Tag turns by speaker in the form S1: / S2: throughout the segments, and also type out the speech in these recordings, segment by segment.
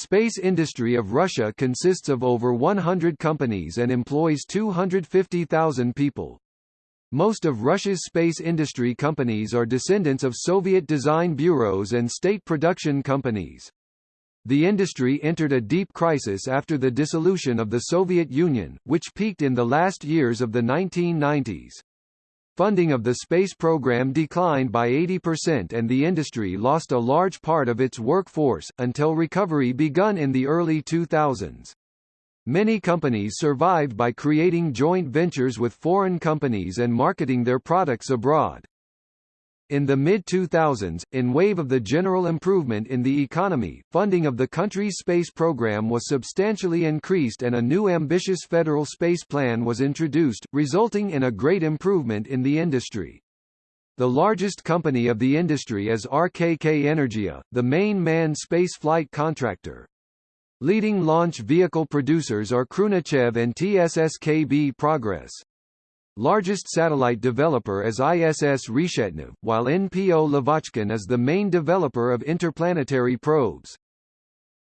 S1: Space industry of Russia consists of over 100 companies and employs 250,000 people. Most of Russia's space industry companies are descendants of Soviet design bureaus and state production companies. The industry entered a deep crisis after the dissolution of the Soviet Union, which peaked in the last years of the 1990s. Funding of the space program declined by 80% and the industry lost a large part of its workforce, until recovery begun in the early 2000s. Many companies survived by creating joint ventures with foreign companies and marketing their products abroad. In the mid-2000s, in wave of the general improvement in the economy, funding of the country's space program was substantially increased and a new ambitious federal space plan was introduced, resulting in a great improvement in the industry. The largest company of the industry is RKK Energia, the main manned spaceflight contractor. Leading launch vehicle producers are Khrunichev and TSSKB Progress. Largest satellite developer is ISS Reshetnev, while NPO Lavochkin is the main developer of interplanetary probes.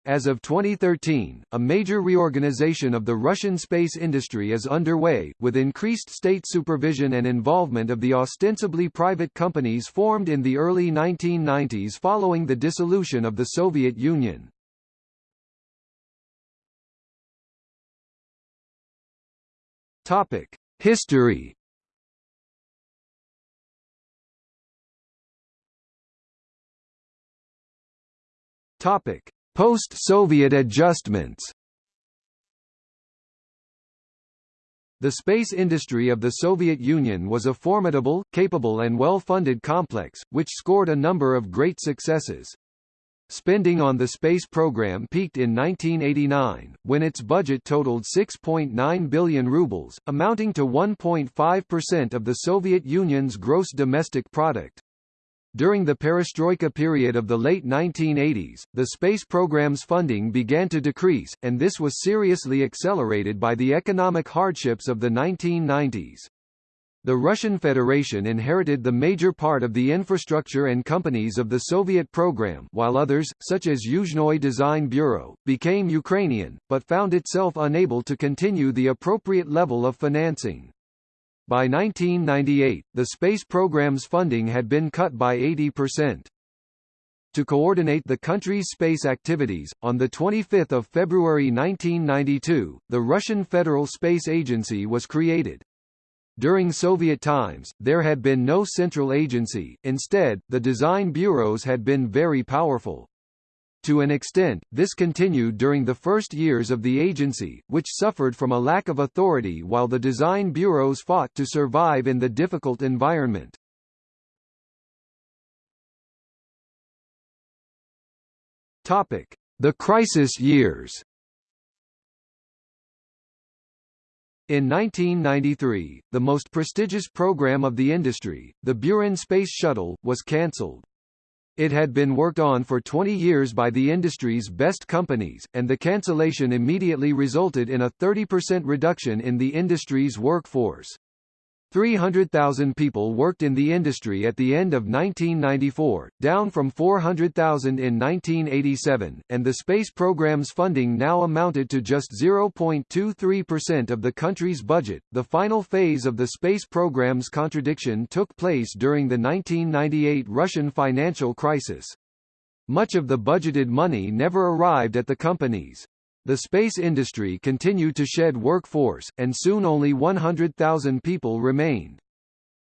S1: As of 2013, a major reorganization of the Russian space industry is underway, with increased state supervision and involvement of the ostensibly private companies formed in the early 1990s following the dissolution of the Soviet Union. Topic: History. Topic: Post-Soviet adjustments. The space industry of the Soviet Union was a formidable, capable and well-funded complex, which scored a number of great successes. Spending on the space program peaked in 1989, when its budget totaled 6.9 billion rubles, amounting to 1.5% of the Soviet Union's gross domestic product. During the perestroika period of the late 1980s, the space program's funding began to decrease, and this was seriously accelerated by the economic hardships of the 1990s. The Russian Federation inherited the major part of the infrastructure and companies of the Soviet program while others, such as Yuzhnoye Design Bureau, became Ukrainian, but found itself unable to continue the appropriate level of financing. By 1998, the space program's funding had been cut by 80%. To coordinate the country's space activities, on 25 February 1992, the Russian Federal Space Agency was created. During Soviet times, there had been no central agency, instead, the design bureaus had been very powerful. To an extent, this continued during the first years of the agency, which suffered from a lack of authority while the design bureaus fought to survive in the difficult environment. Topic: The crisis years. In 1993, the most prestigious program of the industry, the Buran Space Shuttle, was cancelled. It had been worked on for 20 years by the industry's best companies, and the cancellation immediately resulted in a 30% reduction in the industry's workforce. 300,000 people worked in the industry at the end of 1994, down from 400,000 in 1987, and the space program's funding now amounted to just 0.23% of the country's budget. The final phase of the space program's contradiction took place during the 1998 Russian financial crisis. Much of the budgeted money never arrived at the companies. The space industry continued to shed workforce, and soon only 100,000 people remained.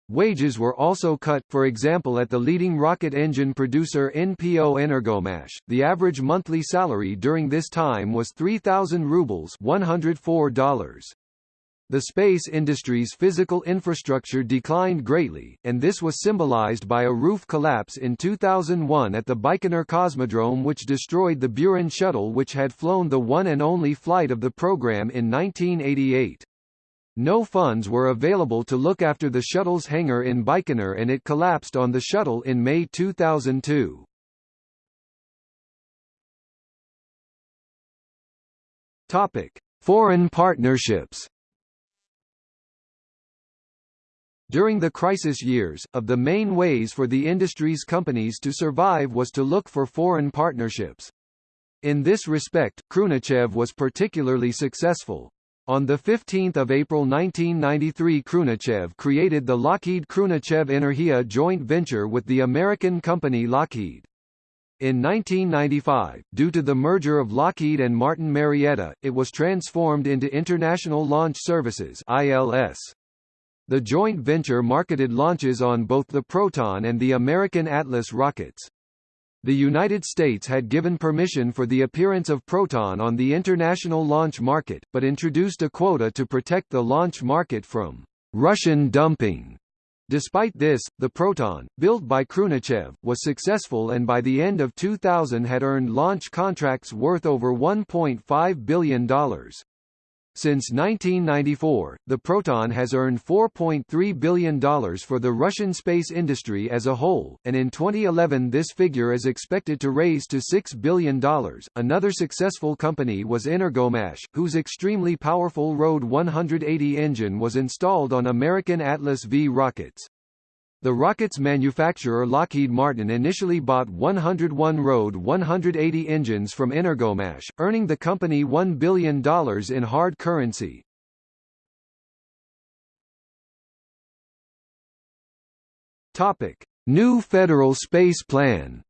S1: Wages were also cut, for example at the leading rocket engine producer NPO Energomash. The average monthly salary during this time was 3,000 rubles $104. The space industry's physical infrastructure declined greatly, and this was symbolized by a roof collapse in 2001 at the Baikonur Cosmodrome which destroyed the Buran shuttle which had flown the one and only flight of the program in 1988. No funds were available to look after the shuttle's hangar in Baikonur and it collapsed on the shuttle in May 2002. Topic: Foreign partnerships During the crisis years, of the main ways for the industry's companies to survive was to look for foreign partnerships. In this respect, Khrunichev was particularly successful. On 15 April 1993 Khrunichev created the Lockheed-Khrunichev Energia joint venture with the American company Lockheed. In 1995, due to the merger of Lockheed and Martin Marietta, it was transformed into International Launch Services ILS. The joint venture marketed launches on both the Proton and the American Atlas rockets. The United States had given permission for the appearance of Proton on the international launch market, but introduced a quota to protect the launch market from Russian dumping. Despite this, the Proton, built by Khrunichev, was successful and by the end of 2000 had earned launch contracts worth over $1.5 billion. Since 1994, the Proton has earned $4.3 billion for the Russian space industry as a whole, and in 2011 this figure is expected to raise to $6 billion. Another successful company was Energomash, whose extremely powerful RD 180 engine was installed on American Atlas V rockets. The rocket's manufacturer Lockheed Martin initially bought 101 RD 180 engines from Energomash, earning the company $1 billion in hard currency. Topic: New Federal Space Plan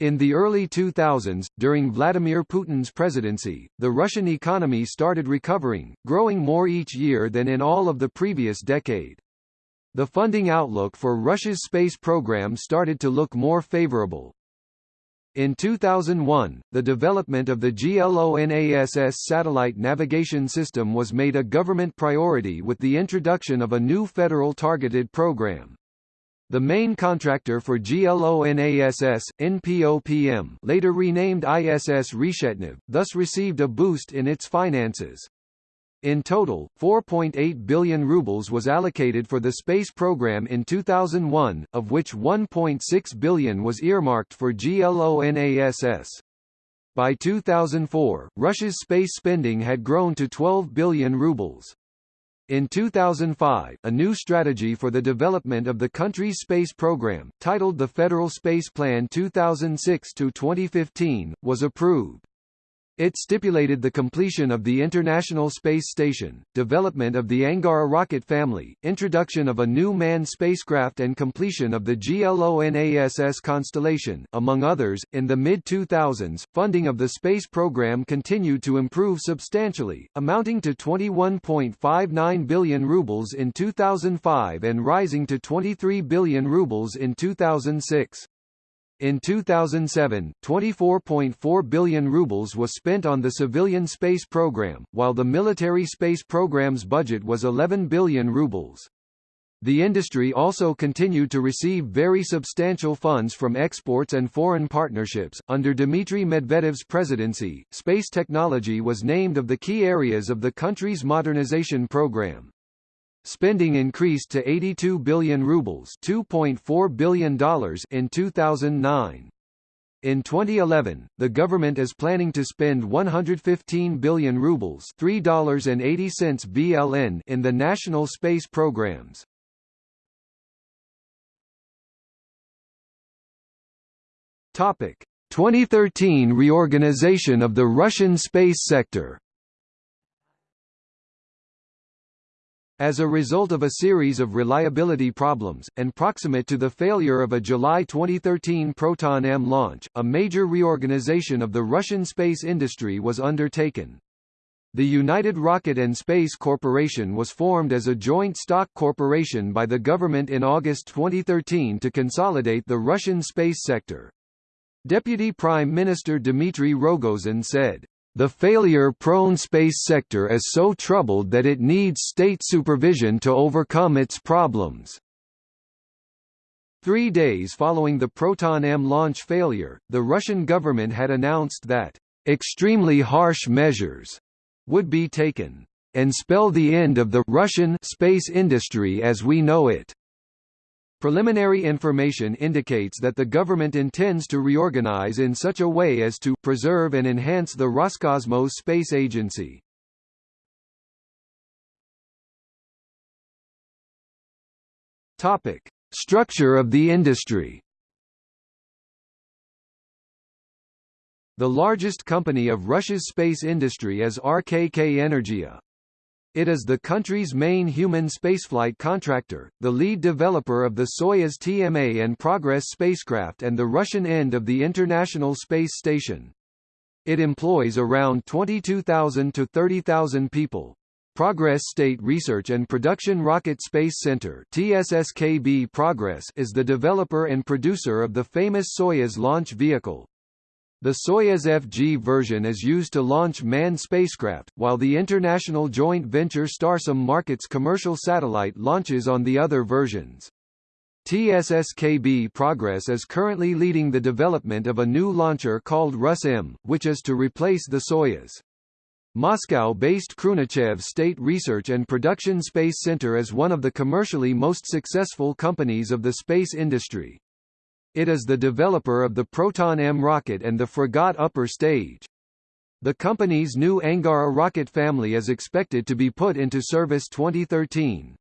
S1: In the early 2000s, during Vladimir Putin's presidency, the Russian economy started recovering, growing more each year than in all of the previous decade. The funding outlook for Russia's space program started to look more favorable. In 2001, the development of the GLONASS satellite navigation system was made a government priority with the introduction of a new federal targeted program. The main contractor for GLONASS, NPOPM later renamed ISS Reshetnev, thus received a boost in its finances. In total, 4.8 billion rubles was allocated for the space program in 2001, of which 1.6 billion was earmarked for GLONASS. By 2004, Russia's space spending had grown to 12 billion rubles. In 2005, a new strategy for the development of the country's space program, titled the Federal Space Plan 2006-2015, was approved. It stipulated the completion of the International Space Station, development of the Angara rocket family, introduction of a new manned spacecraft and completion of the GLONASS constellation, among others. In the mid-2000s, funding of the space program continued to improve substantially, amounting to 21.59 billion rubles in 2005 and rising to 23 billion rubles in 2006. In 2007, 24.4 billion rubles was spent on the civilian space program, while the military space program's budget was 11 billion rubles. The industry also continued to receive very substantial funds from exports and foreign partnerships. Under Dmitry Medvedev's presidency, space technology was named of the key areas of the country's modernization program. Spending increased to 82 billion rubles $2.4 billion in 2009. In 2011, the government is planning to spend 115 billion rubles $3.80 BLN in the national space programs. Topic: 2013 reorganization of the Russian space sector. As a result of a series of reliability problems, and proximate to the failure of a July 2013 Proton-M launch, a major reorganization of the Russian space industry was undertaken. The United Rocket and Space Corporation was formed as a joint stock corporation by the government in August 2013 to consolidate the Russian space sector. Deputy Prime Minister Dmitry Rogozin said, the failure-prone space sector is so troubled that it needs state supervision to overcome its problems. Three days following the Proton-M launch failure, the Russian government had announced that extremely harsh measures would be taken and spell the end of the Russian space industry as we know it. Preliminary information indicates that the government intends to reorganize in such a way as to preserve and enhance the Roscosmos space agency. Topic: Structure of the industry. The largest company of Russia's space industry is RKK Energia. It is the country's main human spaceflight contractor, the lead developer of the Soyuz TMA and Progress spacecraft and the Russian end of the International Space Station. It employs around 22,000 to 30,000 people. Progress State Research and Production Rocket Space Center TSSKB Progress is the developer and producer of the famous Soyuz launch vehicle. The Soyuz FG version is used to launch manned spacecraft, while the international joint venture Starsem markets commercial satellite launches on the other versions. TSSKB Progress is currently leading the development of a new launcher called Rus-M, which is to replace the Soyuz. Moscow-based Khrunichev State Research and Production Space Center is one of the commercially most successful companies of the space industry. It is the developer of the Proton-M rocket and the Fregat upper stage. The company's new Angara rocket family is expected to be put into service 2013.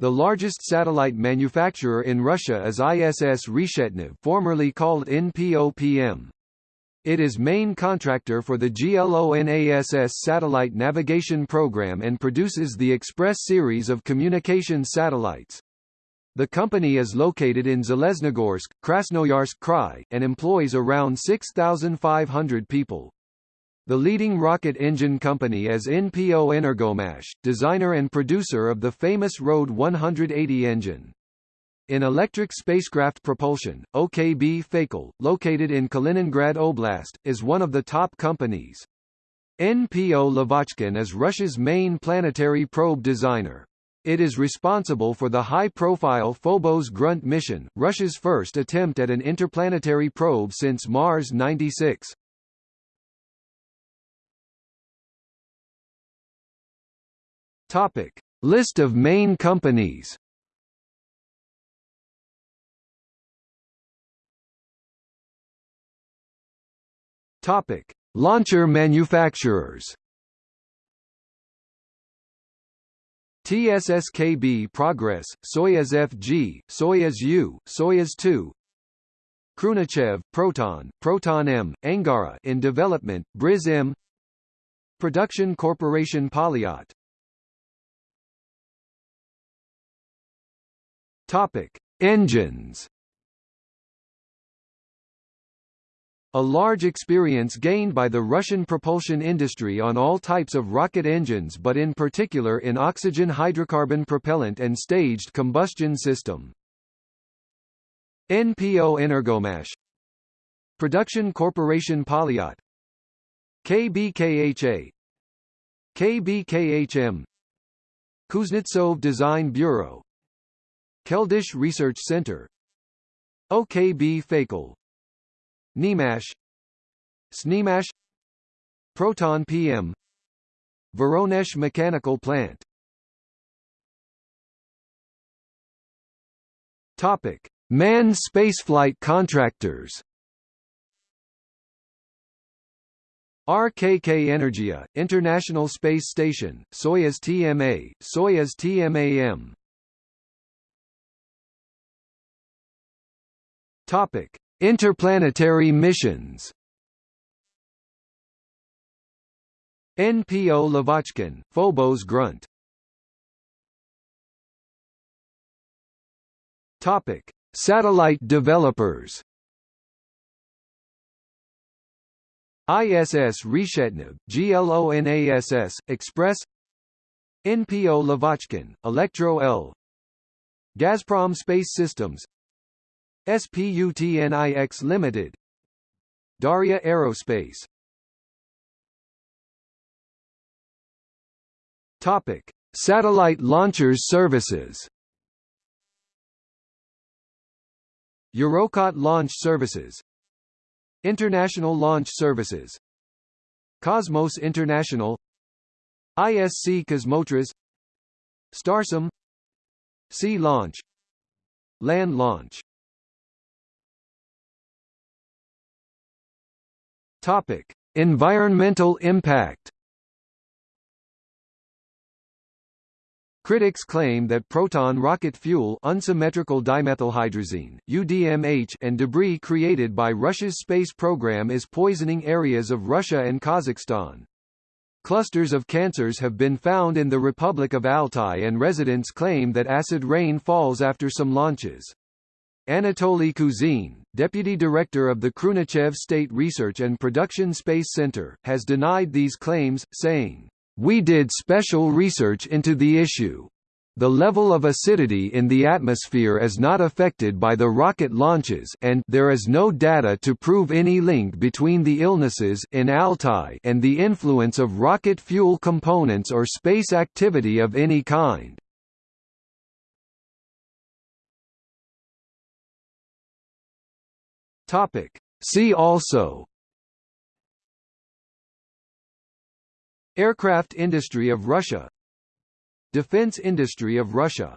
S1: The largest satellite manufacturer in Russia is ISS Reshetnev formerly called NPOPM. It is main contractor for the GLONASS satellite navigation program and produces the Express series of communication satellites. The company is located in Zheleznogorsk, Krasnoyarsk Krai, and employs around 6,500 people. The leading rocket engine company is NPO Energomash, designer and producer of the famous RD 180 engine. In electric spacecraft propulsion, OKB Fakel, located in Kaliningrad Oblast, is one of the top companies. NPO Lavochkin is Russia's main planetary probe designer. It is responsible for the high-profile Phobos Grunt mission, Russia's first attempt at an interplanetary probe since Mars 96. Topic: List of main companies. Topic: Launcher manufacturers. TSSKB Progress, Soyuz FG, Soyuz U, Soyuz 2 Khrunichev, Proton, Proton-M, Angara in development, Briz-M Production Corporation Polyot. Topic: Engines A large experience gained by the Russian propulsion industry on all types of rocket engines but in particular in oxygen hydrocarbon propellant and staged combustion system. NPO Energomash. Production Corporation Polyot. KBKHA KBKHM Kuznetsov Design Bureau. Keldysh Research Center. OKB Fakel Nemash Snemash Proton PM Voronezh Mechanical Plant. Topic: Manned spaceflight contractors. RKK Energia, International Space Station, Soyuz TMA, Soyuz TMAM. Topic: Interplanetary missions. NPO Lavochkin, Phobos Grunt. Topic: Satellite developers. ISS Reshetnev, GLONASS, Express. NPO Lavochkin, Elektro L. Gazprom Space Systems SPUTNIX Limited. Dauria Aerospace. Topic: Satellite launchers services. Eurockot Launch Services. International Launch Services. Cosmos International. ISC Kosmotras Starsem Sea Launch. Land Launch Topic: Environmental impact. Critics claim that proton rocket fuel unsymmetrical dimethylhydrazine, UDMH and debris created by Russia's space program is poisoning areas of Russia and Kazakhstan. Clusters of cancers have been found in the Republic of Altai and residents claim that acid rain falls after some launches. Anatoly Kuzin, deputy director of the Khrunichev State Research and Production Space Center, has denied these claims, saying, "We did special research into the issue. The level of acidity in the atmosphere is not affected by the rocket launches and there is no data to prove any link between the illnesses in Altai and the influence of rocket fuel components or space activity of any kind. Topic. See also. Aircraft industry of Russia. Defense industry of Russia